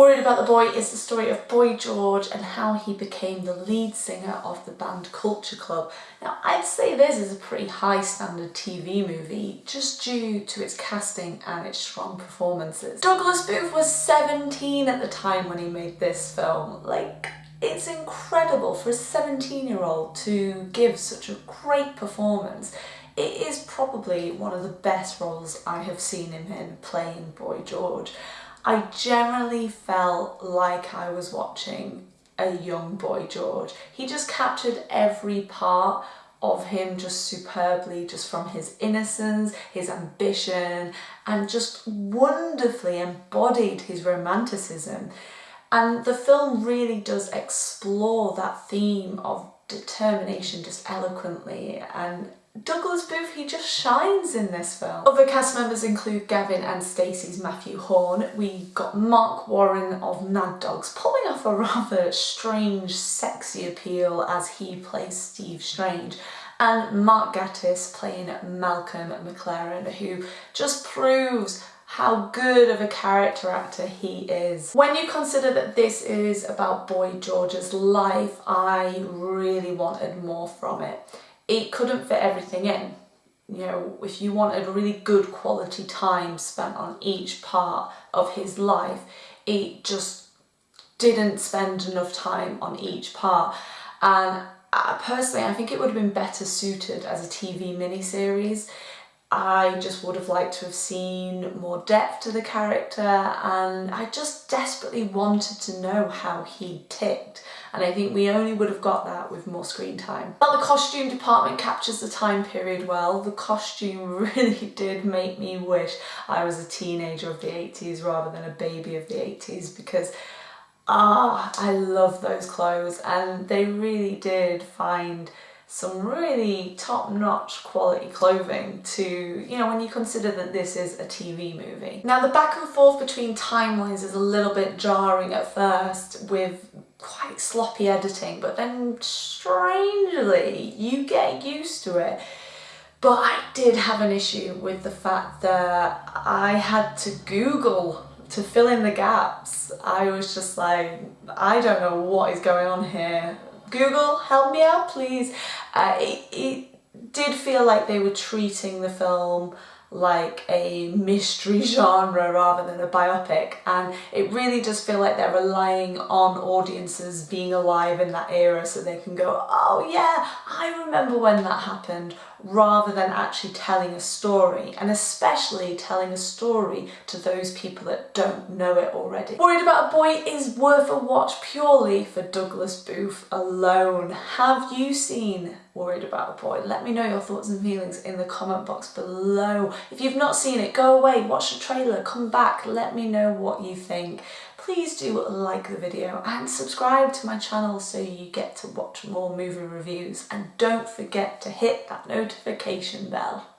Worried About the Boy is the story of Boy George and how he became the lead singer of the band Culture Club. Now I'd say this is a pretty high standard TV movie just due to its casting and its strong performances. Douglas Booth was 17 at the time when he made this film. Like it's incredible for a 17 year old to give such a great performance. It is probably one of the best roles I have seen him in playing Boy George. I generally felt like I was watching a young boy George. He just captured every part of him just superbly, just from his innocence, his ambition, and just wonderfully embodied his romanticism. And the film really does explore that theme of determination just eloquently and Douglas Booth, he just shines in this film. Other cast members include Gavin and Stacey's Matthew Horne. We got Marc Warren of Mad Dogs pulling off a rather strange, sexy appeal as he plays Steve Strange and Mark Gatiss playing Malcolm McLaren who just proves how good of a character actor he is. When you consider that this is about Boy George's life, I really wanted more from it it couldn't fit everything in. You know, if you wanted really good quality time spent on each part of his life, it just didn't spend enough time on each part. And uh, personally, I think it would have been better suited as a TV miniseries. I just would have liked to have seen more depth to the character and I just desperately wanted to know how he ticked and I think we only would have got that with more screen time. But the costume department captures the time period well. The costume really did make me wish I was a teenager of the 80s rather than a baby of the 80s because ah, I love those clothes and they really did find some really top-notch quality clothing to, you know, when you consider that this is a TV movie. Now the back and forth between timelines is a little bit jarring at first with quite sloppy editing, but then strangely you get used to it. But I did have an issue with the fact that I had to Google to fill in the gaps. I was just like, I don't know what is going on here. Google, help me out, please. Uh, it, it did feel like they were treating the film like a mystery genre rather than a biopic and it really does feel like they're relying on audiences being alive in that era so they can go oh yeah I remember when that happened rather than actually telling a story and especially telling a story to those people that don't know it already. Worried About a Boy is worth a watch purely for Douglas Booth alone. Have you seen Worried About a Boy? Let me know your thoughts and feelings in the comment box below. If you've not seen it, go away, watch the trailer, come back, let me know what you think please do like the video and subscribe to my channel so you get to watch more movie reviews and don't forget to hit that notification bell.